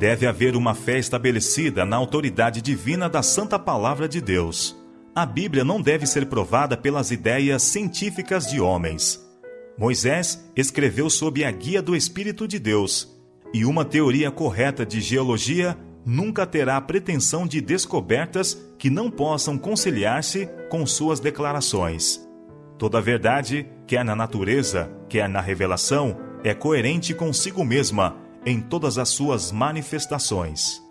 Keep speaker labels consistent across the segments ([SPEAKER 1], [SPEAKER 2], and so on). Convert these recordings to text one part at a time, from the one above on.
[SPEAKER 1] Deve haver uma fé estabelecida na autoridade divina da Santa Palavra de Deus. A Bíblia não deve ser provada pelas ideias científicas de homens. Moisés escreveu sob a guia do Espírito de Deus, e uma teoria correta de geologia nunca terá pretensão de descobertas que não possam conciliar-se com suas declarações. Toda verdade, quer na natureza, quer na revelação, é coerente consigo mesma em todas as suas manifestações.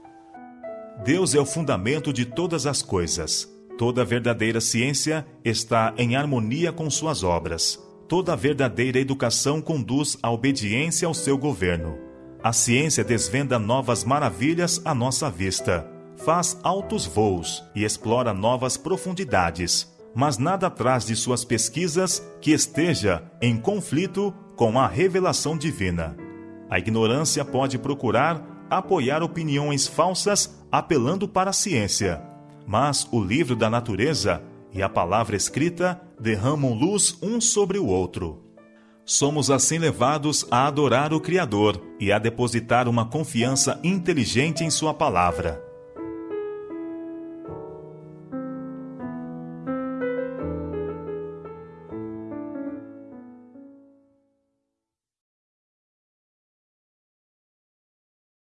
[SPEAKER 1] Deus é o fundamento de todas as coisas. Toda verdadeira ciência está em harmonia com suas obras. Toda verdadeira educação conduz à obediência ao seu governo. A ciência desvenda novas maravilhas à nossa vista, faz altos voos e explora novas profundidades, mas nada traz de suas pesquisas que esteja em conflito com a revelação divina. A ignorância pode procurar apoiar opiniões falsas apelando para a ciência, mas o livro da natureza e a palavra escrita derramam luz um sobre o outro. Somos assim levados a adorar o Criador e a depositar uma confiança inteligente em Sua palavra.